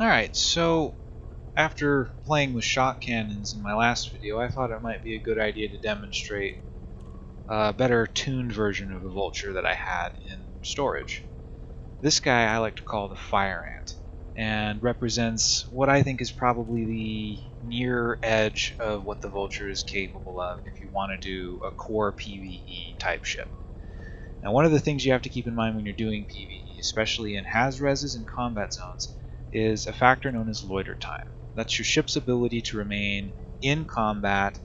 Alright, so after playing with shock cannons in my last video, I thought it might be a good idea to demonstrate a better tuned version of the Vulture that I had in storage. This guy I like to call the Fire Ant, and represents what I think is probably the near edge of what the Vulture is capable of if you want to do a core PvE type ship. Now one of the things you have to keep in mind when you're doing PvE, especially in Haz-Reses and combat zones, is a factor known as loiter time. That's your ship's ability to remain in combat,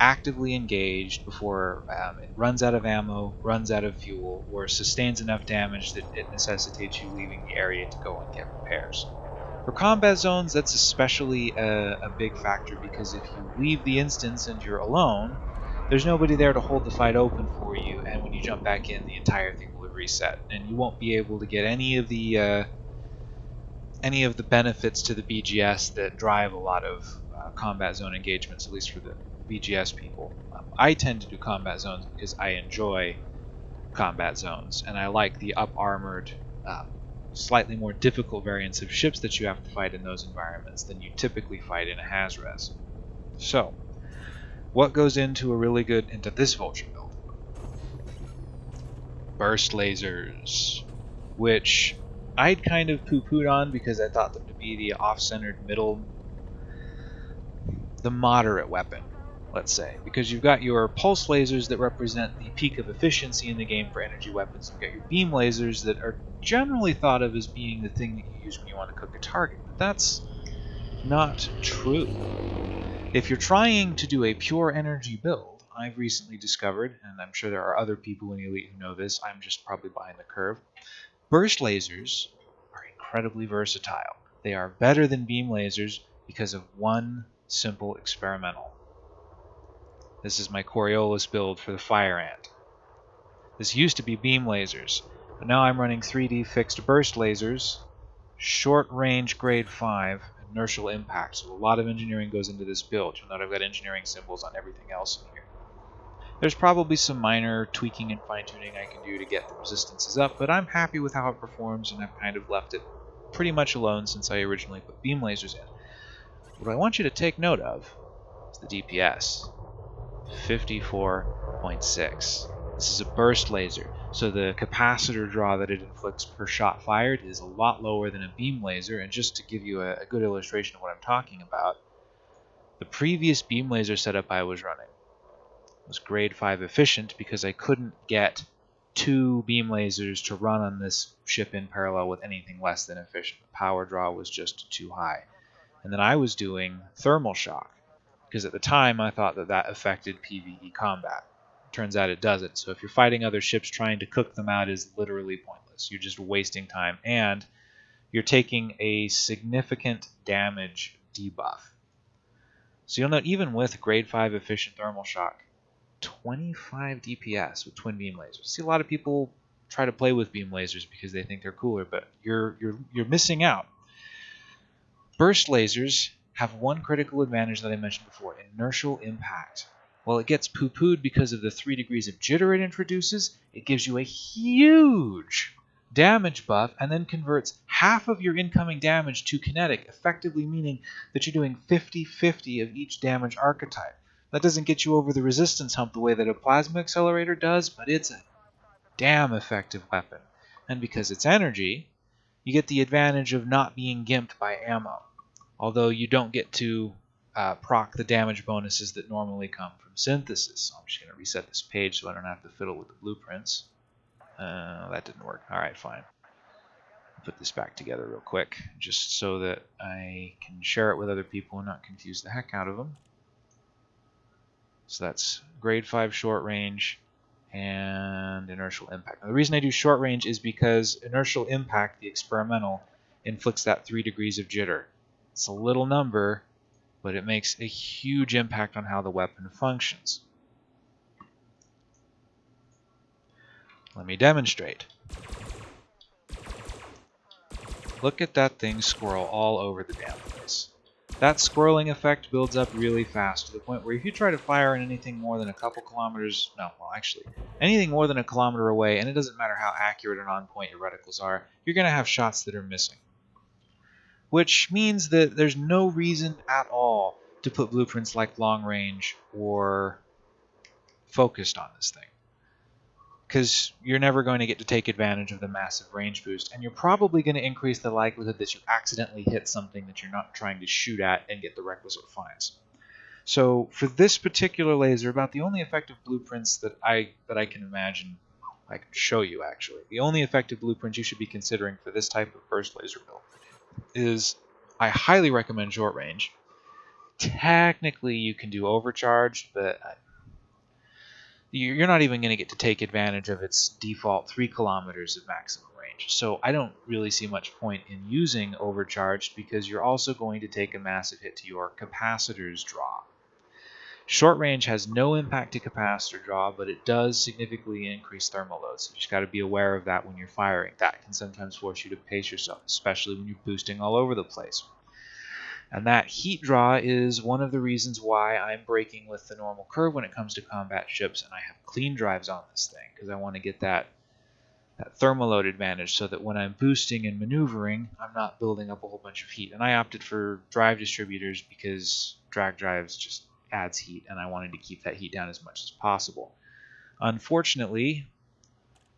actively engaged before um, it runs out of ammo, runs out of fuel, or sustains enough damage that it necessitates you leaving the area to go and get repairs. For combat zones, that's especially a, a big factor because if you leave the instance and you're alone, there's nobody there to hold the fight open for you, and when you jump back in, the entire thing will reset, and you won't be able to get any of the uh, any of the benefits to the BGS that drive a lot of uh, combat zone engagements, at least for the BGS people. Um, I tend to do combat zones because I enjoy combat zones, and I like the up armored, um, slightly more difficult variants of ships that you have to fight in those environments than you typically fight in a Haz-Res. So, what goes into a really good into this vulture build? Burst lasers, which I'd kind of poo-pooed on because I thought them to be the off-centered middle, the moderate weapon, let's say. Because you've got your pulse lasers that represent the peak of efficiency in the game for energy weapons. You've got your beam lasers that are generally thought of as being the thing that you use when you want to cook a target. But that's not true. If you're trying to do a pure energy build, I've recently discovered, and I'm sure there are other people in Elite who know this, I'm just probably behind the curve, Burst lasers are incredibly versatile. They are better than beam lasers because of one simple experimental. This is my Coriolis build for the Fire Ant. This used to be beam lasers, but now I'm running 3D fixed burst lasers, short range grade 5, inertial impact. So a lot of engineering goes into this build. You'll note I've got engineering symbols on everything else in here. There's probably some minor tweaking and fine-tuning I can do to get the resistances up, but I'm happy with how it performs, and I've kind of left it pretty much alone since I originally put beam lasers in. What I want you to take note of is the DPS. 54.6. This is a burst laser, so the capacitor draw that it inflicts per shot fired is a lot lower than a beam laser, and just to give you a, a good illustration of what I'm talking about, the previous beam laser setup I was running was grade 5 efficient because I couldn't get two beam lasers to run on this ship in parallel with anything less than efficient. The power draw was just too high. And then I was doing thermal shock because at the time I thought that that affected PvE combat. Turns out it doesn't. So if you're fighting other ships, trying to cook them out is literally pointless. You're just wasting time and you're taking a significant damage debuff. So you'll note even with grade 5 efficient thermal shock, 25 DPS with twin beam lasers. See a lot of people try to play with beam lasers because they think they're cooler, but you're you're you're missing out. Burst lasers have one critical advantage that I mentioned before, inertial impact. While it gets poo-pooed because of the 3 degrees of jitter it introduces, it gives you a huge damage buff and then converts half of your incoming damage to kinetic, effectively meaning that you're doing 50-50 of each damage archetype. That doesn't get you over the resistance hump the way that a plasma accelerator does, but it's a damn effective weapon. And because it's energy, you get the advantage of not being gimped by ammo. Although you don't get to uh, proc the damage bonuses that normally come from synthesis. So I'm just going to reset this page so I don't have to fiddle with the blueprints. Uh, that didn't work. Alright, fine. Put this back together real quick, just so that I can share it with other people and not confuse the heck out of them. So that's grade 5 short range and inertial impact. Now, the reason I do short range is because inertial impact, the experimental, inflicts that 3 degrees of jitter. It's a little number, but it makes a huge impact on how the weapon functions. Let me demonstrate. Look at that thing squirrel all over the damn. That squirreling effect builds up really fast to the point where if you try to fire in anything more than a couple kilometers, no, well actually, anything more than a kilometer away, and it doesn't matter how accurate and on point your reticles are, you're going to have shots that are missing. which means that there's no reason at all to put blueprints like long range or focused on this thing. Because you're never going to get to take advantage of the massive range boost, and you're probably going to increase the likelihood that you accidentally hit something that you're not trying to shoot at and get the requisite finds. So for this particular laser, about the only effective blueprints that I that I can imagine, I can show you actually, the only effective blueprints you should be considering for this type of burst laser build is I highly recommend short range. Technically, you can do overcharge, but uh, you're not even going to get to take advantage of its default 3 kilometers of maximum range. So I don't really see much point in using overcharged because you're also going to take a massive hit to your capacitor's draw. Short range has no impact to capacitor draw, but it does significantly increase thermal load. So you just got to be aware of that when you're firing. That can sometimes force you to pace yourself, especially when you're boosting all over the place. And that heat draw is one of the reasons why I'm breaking with the normal curve when it comes to combat ships, and I have clean drives on this thing because I want to get that that thermal load advantage so that when I'm boosting and maneuvering, I'm not building up a whole bunch of heat. And I opted for drive distributors because drag drives just adds heat, and I wanted to keep that heat down as much as possible. Unfortunately,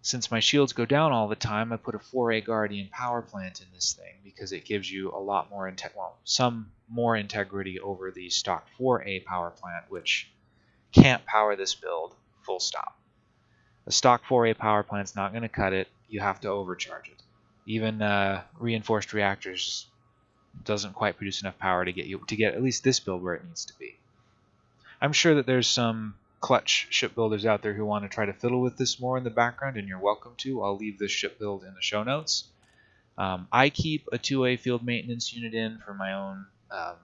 since my shields go down all the time, I put a 4A Guardian power plant in this thing because it gives you a lot more, well, some more integrity over the stock 4A power plant, which can't power this build, full stop. A stock 4A power plant's not going to cut it. You have to overcharge it. Even uh, reinforced reactors doesn't quite produce enough power to get you to get at least this build where it needs to be. I'm sure that there's some clutch shipbuilders out there who want to try to fiddle with this more in the background, and you're welcome to. I'll leave this ship build in the show notes. Um, I keep a two-way field maintenance unit in for my own um,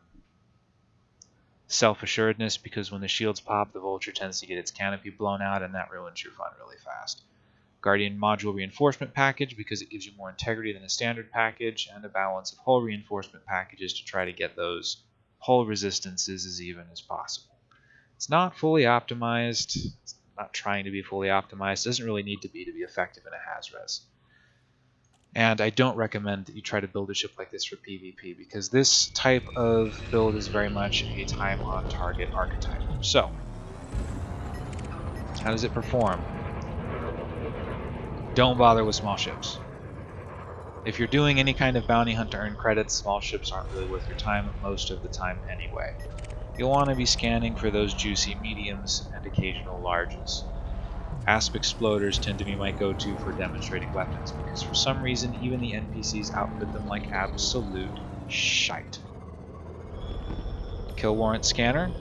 self-assuredness because when the shields pop, the Vulture tends to get its canopy blown out, and that ruins your fun really fast. Guardian module reinforcement package because it gives you more integrity than a standard package, and a balance of hull reinforcement packages to try to get those hull resistances as even as possible. It's not fully optimized. It's not trying to be fully optimized. It doesn't really need to be to be effective in a Hazres. And I don't recommend that you try to build a ship like this for PvP because this type of build is very much a time on target archetype. So, how does it perform? Don't bother with small ships. If you're doing any kind of bounty hunt to earn credits, small ships aren't really worth your time most of the time anyway. You'll want to be scanning for those juicy mediums and occasional larges. Asp explorers tend to be my go-to for demonstrating weapons because for some reason even the NPCs outfit them like absolute shite. Kill warrant scanner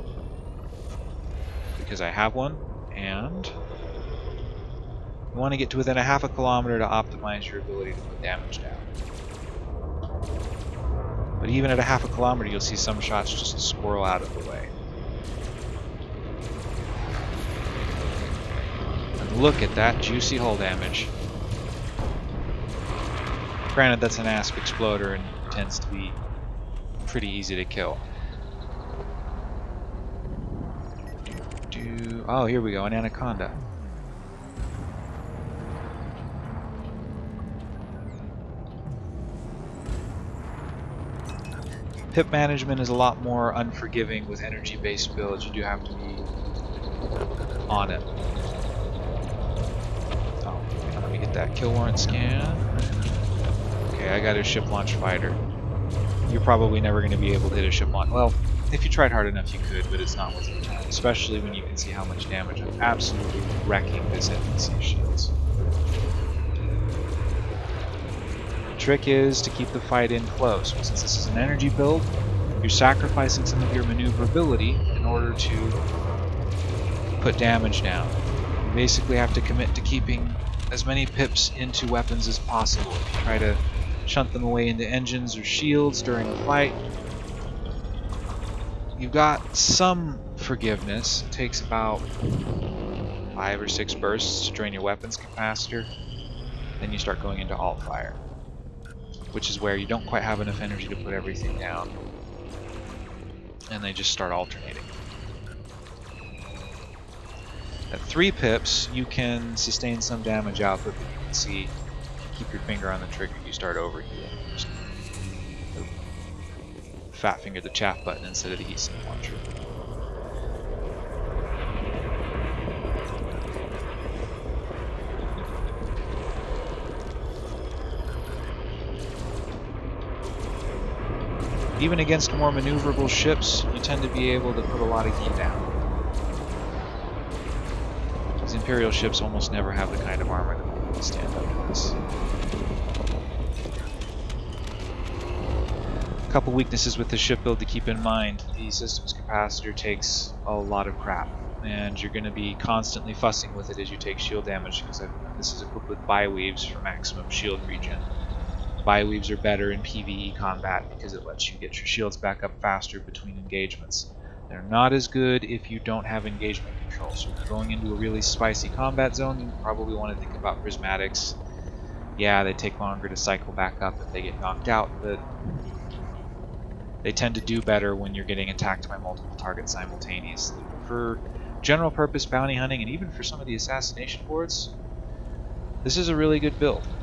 because I have one and you want to get to within a half a kilometer to optimize your ability to put damage down. But even at a half a kilometer, you'll see some shots just squirrel out of the way. And look at that juicy hull damage. Granted, that's an Asp explorer and tends to be pretty easy to kill. Oh, here we go, an anaconda. Pip management is a lot more unforgiving with energy-based builds. You do have to be on it. Oh, let me get that kill warrant scan. Okay, I got a ship launch fighter. You're probably never going to be able to hit a ship launch. Well, if you tried hard enough, you could, but it's not worth your time. Especially when you can see how much damage I'm absolutely wrecking this NPC shields. Trick is to keep the fight in close. Since this is an energy build, you're sacrificing some of your maneuverability in order to put damage down. You basically have to commit to keeping as many pips into weapons as possible. If you try to shunt them away into engines or shields during a fight, you've got some forgiveness. It takes about five or six bursts to drain your weapons capacitor. Then you start going into alt fire which is where you don't quite have enough energy to put everything down. And they just start alternating. At 3 pips, you can sustain some damage output, but you can see, keep your finger on the trigger, you start overheating. fat finger the chaff button instead of the heat sink launcher. Even against more maneuverable ships, you tend to be able to put a lot of heat down. These Imperial ships almost never have the kind of armor that will stand up to this. A couple weaknesses with the ship build to keep in mind. The systems capacitor takes a lot of crap, and you're going to be constantly fussing with it as you take shield damage, because this is equipped with bi-weaves for maximum shield regen. Bi-weaves are better in PvE combat because it lets you get your shields back up faster between engagements. They're not as good if you don't have engagement control. So if you're going into a really spicy combat zone, you probably want to think about prismatics. Yeah, they take longer to cycle back up if they get knocked out, but they tend to do better when you're getting attacked by multiple targets simultaneously. For general purpose bounty hunting and even for some of the assassination boards, this is a really good build.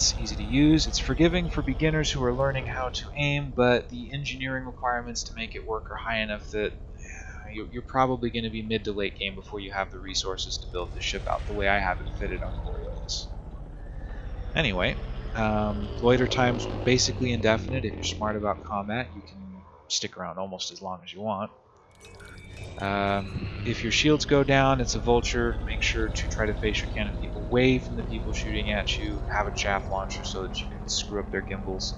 It's easy to use, it's forgiving for beginners who are learning how to aim, but the engineering requirements to make it work are high enough that you're probably going to be mid to late game before you have the resources to build the ship out the way I have it fitted on Coriolis. Anyway, um, loiter time's basically indefinite. If you're smart about combat, you can stick around almost as long as you want. Um, if your shields go down, it's a vulture. Make sure to try to face your people away from the people shooting at you. Have a chaff launcher so that you can screw up their gimbals.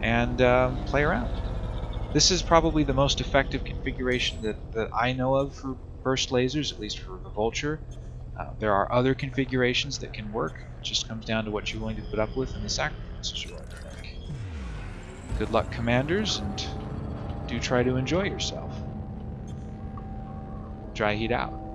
And um, play around. This is probably the most effective configuration that, that I know of for burst lasers, at least for the vulture. Uh, there are other configurations that can work. It just comes down to what you're willing to put up with and the sacrifices you're willing to make. Good luck, commanders, and do try to enjoy yourself dry heat out.